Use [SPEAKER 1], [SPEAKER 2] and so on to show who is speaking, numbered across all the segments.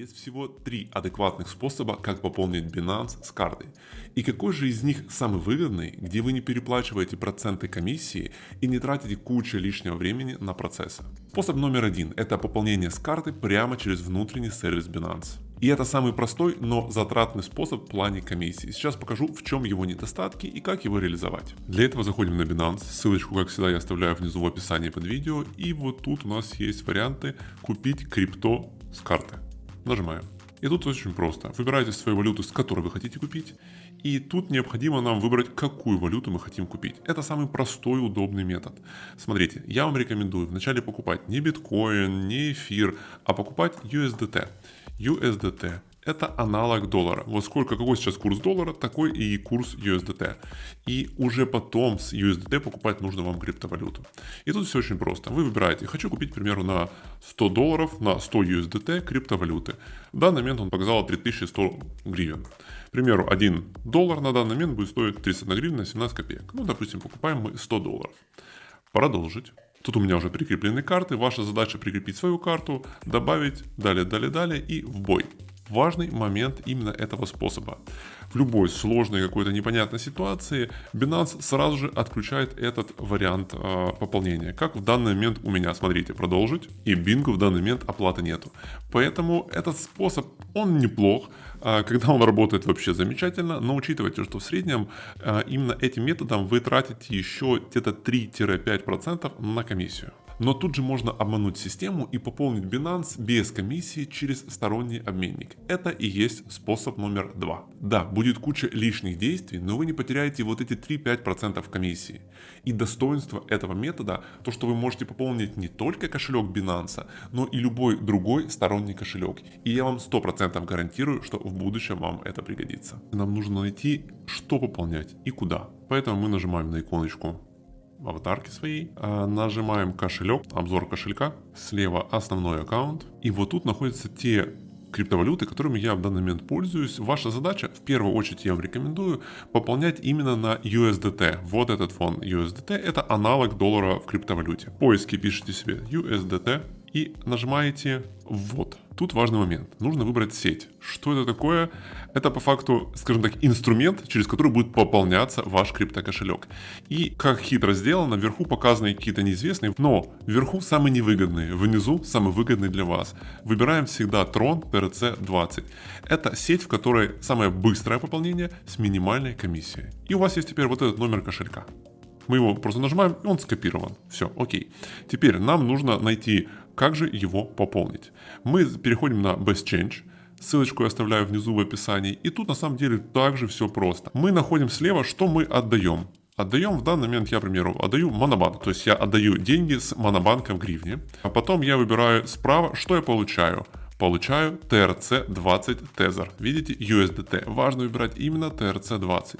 [SPEAKER 1] Есть всего три адекватных способа, как пополнить Binance с картой. И какой же из них самый выгодный, где вы не переплачиваете проценты комиссии и не тратите кучу лишнего времени на процессы? Способ номер один – это пополнение с карты прямо через внутренний сервис Binance. И это самый простой, но затратный способ в плане комиссии. Сейчас покажу, в чем его недостатки и как его реализовать. Для этого заходим на Binance. Ссылочку, как всегда, я оставляю внизу в описании под видео. И вот тут у нас есть варианты купить крипто с карты. Нажимаем. И тут очень просто. Выбираете свою валюту, с которой вы хотите купить. И тут необходимо нам выбрать, какую валюту мы хотим купить. Это самый простой, удобный метод. Смотрите, я вам рекомендую вначале покупать не биткоин, не эфир, а покупать USDT. USDT это аналог доллара. Вот сколько, какой сейчас курс доллара, такой и курс USDT. И уже потом с USDT покупать нужно вам криптовалюту. И тут все очень просто. Вы выбираете, хочу купить, к примеру, на 100 долларов, на 100 USDT криптовалюты. В данный момент он показал 3100 гривен. К примеру, 1 доллар на данный момент будет стоить 31 гривна 17 копеек. Ну, допустим, покупаем мы 100 долларов. Продолжить. Тут у меня уже прикреплены карты. Ваша задача прикрепить свою карту, добавить, далее, далее, далее и в бой важный момент именно этого способа. В любой сложной какой-то непонятной ситуации Binance сразу же отключает этот вариант э, пополнения. Как в данный момент у меня, смотрите, продолжить, и бинго в данный момент оплаты нету. Поэтому этот способ, он неплох, э, когда он работает вообще замечательно, но учитывайте, что в среднем э, именно этим методом вы тратите еще где-то 3-5% на комиссию. Но тут же можно обмануть систему и пополнить Binance без комиссии через сторонний обменник. Это и есть способ номер два. Да, будет куча лишних действий, но вы не потеряете вот эти 3-5% комиссии. И достоинство этого метода, то что вы можете пополнить не только кошелек Binance, но и любой другой сторонний кошелек. И я вам 100% гарантирую, что в будущем вам это пригодится. Нам нужно найти, что пополнять и куда. Поэтому мы нажимаем на иконочку аватарки своей. А, нажимаем кошелек, обзор кошелька. Слева основной аккаунт. И вот тут находятся те криптовалюты, которыми я в данный момент пользуюсь. Ваша задача, в первую очередь я вам рекомендую, пополнять именно на USDT. Вот этот фон USDT, это аналог доллара в криптовалюте. В поиске пишите себе USDT и нажимаете «Ввод». Тут важный момент. Нужно выбрать сеть. Что это такое? Это по факту, скажем так, инструмент, через который будет пополняться ваш криптокошелек. И как хитро сделано, вверху показаны какие-то неизвестные, но вверху самые невыгодные, внизу самые выгодные для вас. Выбираем всегда Tron TRC20. Это сеть, в которой самое быстрое пополнение с минимальной комиссией. И у вас есть теперь вот этот номер кошелька. Мы его просто нажимаем, и он скопирован. Все, окей. Теперь нам нужно найти как же его пополнить? Мы переходим на Best Change. Ссылочку я оставляю внизу в описании. И тут на самом деле также все просто. Мы находим слева, что мы отдаем. Отдаем в данный момент, я, к примеру, отдаю монобанк. То есть я отдаю деньги с монобанка в гривне. А потом я выбираю справа, что я получаю. Получаю TRC20 Tether. Видите, USDT. Важно выбирать именно TRC20.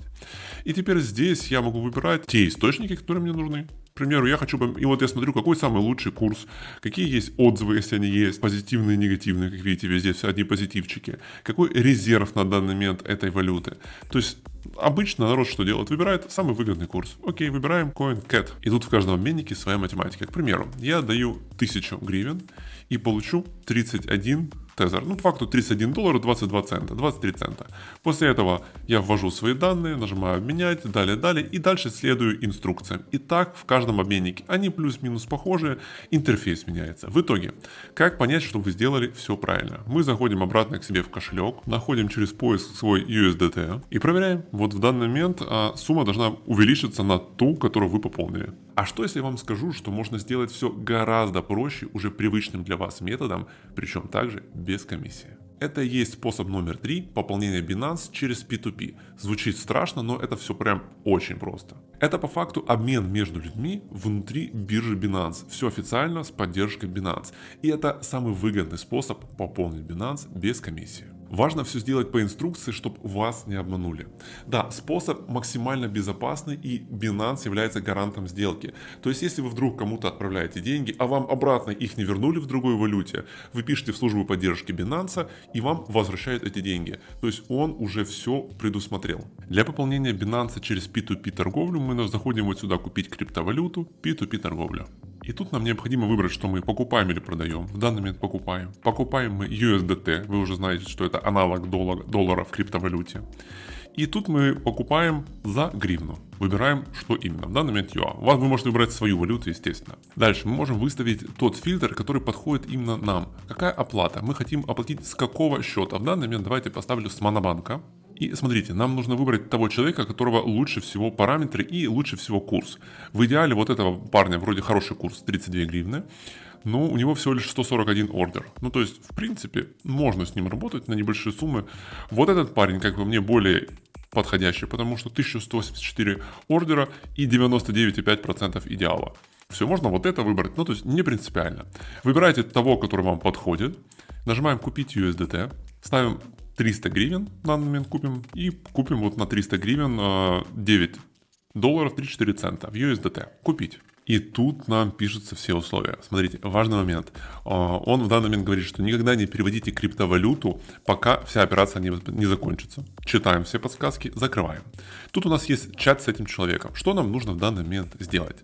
[SPEAKER 1] И теперь здесь я могу выбирать те источники, которые мне нужны примеру, я хочу, и вот я смотрю, какой самый лучший курс, какие есть отзывы, если они есть, позитивные негативные, как видите, везде все одни позитивчики, какой резерв на данный момент этой валюты. То есть Обычно народ что делает? Выбирает самый выгодный курс. Окей, выбираем CoinCat. И тут в каждом обменнике своя математика. К примеру, я даю 1000 гривен и получу 31 тезер. Ну, по факту 31 доллара 22 цента, 23 цента. После этого я ввожу свои данные, нажимаю обменять, далее, далее, и дальше следую инструкциям. И так в каждом обменнике. Они плюс-минус похожи, интерфейс меняется. В итоге, как понять, что вы сделали все правильно? Мы заходим обратно к себе в кошелек, находим через поиск свой USDT и проверяем. Вот в данный момент а, сумма должна увеличиться на ту, которую вы пополнили. А что если я вам скажу, что можно сделать все гораздо проще, уже привычным для вас методом, причем также без комиссии? Это и есть способ номер три пополнения Binance через P2P. Звучит страшно, но это все прям очень просто. Это по факту обмен между людьми внутри биржи Binance. Все официально с поддержкой Binance. И это самый выгодный способ пополнить Binance без комиссии. Важно все сделать по инструкции, чтобы вас не обманули. Да, способ максимально безопасный и Binance является гарантом сделки. То есть, если вы вдруг кому-то отправляете деньги, а вам обратно их не вернули в другой валюте, вы пишете в службу поддержки Binance и вам возвращают эти деньги. То есть, он уже все предусмотрел. Для пополнения Binance через P2P торговлю мы заходим вот сюда купить криптовалюту, P2P торговлю. И тут нам необходимо выбрать, что мы покупаем или продаем. В данный момент покупаем. Покупаем мы USDT. Вы уже знаете, что это аналог доллара, доллара в криптовалюте. И тут мы покупаем за гривну. Выбираем, что именно. В данный момент вас вы можете выбрать свою валюту, естественно. Дальше мы можем выставить тот фильтр, который подходит именно нам. Какая оплата? Мы хотим оплатить с какого счета? В данный момент давайте поставлю с Монобанка. И смотрите, нам нужно выбрать того человека, которого лучше всего параметры и лучше всего курс. В идеале вот этого парня вроде хороший курс, 32 гривны, но у него всего лишь 141 ордер. Ну то есть, в принципе, можно с ним работать на небольшие суммы. Вот этот парень, как бы мне, более подходящий, потому что 1184 ордера и 99,5% идеала. Все, можно вот это выбрать, ну то есть не принципиально. Выбирайте того, который вам подходит, нажимаем купить USDT, ставим 300 гривен в данный момент купим. И купим вот на 300 гривен 9 э, долларов 34 цента в USDT. Купить. И тут нам пишутся все условия. Смотрите, важный момент. Э, он в данный момент говорит, что никогда не переводите криптовалюту, пока вся операция не, не закончится. Читаем все подсказки, закрываем. Тут у нас есть чат с этим человеком. Что нам нужно в данный момент сделать?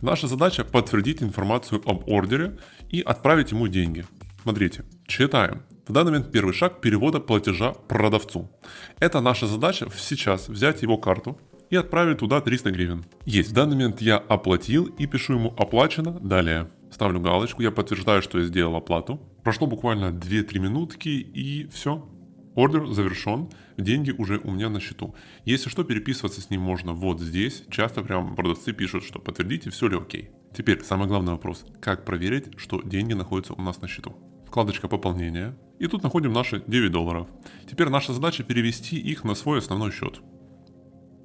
[SPEAKER 1] Наша задача подтвердить информацию об ордере и отправить ему деньги. Смотрите, читаем. В данный момент первый шаг перевода платежа продавцу. Это наша задача сейчас взять его карту и отправить туда 300 гривен. Есть, в данный момент я оплатил и пишу ему оплачено, далее. Ставлю галочку, я подтверждаю, что я сделал оплату. Прошло буквально 2-3 минутки и все. Ордер завершен, деньги уже у меня на счету. Если что, переписываться с ним можно вот здесь. Часто прям продавцы пишут, что подтвердите, все ли окей. Теперь самый главный вопрос. Как проверить, что деньги находятся у нас на счету? Вкладочка пополнения. И тут находим наши 9 долларов. Теперь наша задача перевести их на свой основной счет.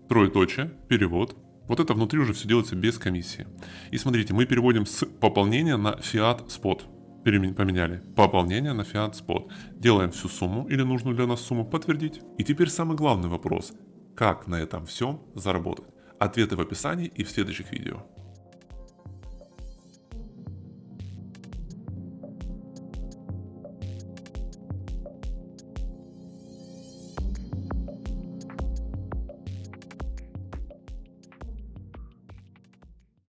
[SPEAKER 1] Троеточие, перевод. Вот это внутри уже все делается без комиссии. И смотрите, мы переводим с пополнения на Fiat Spot. Поменяли. Пополнение на Fiat Spot. Делаем всю сумму или нужную для нас сумму подтвердить. И теперь самый главный вопрос. Как на этом всем заработать? Ответы в описании и в следующих видео.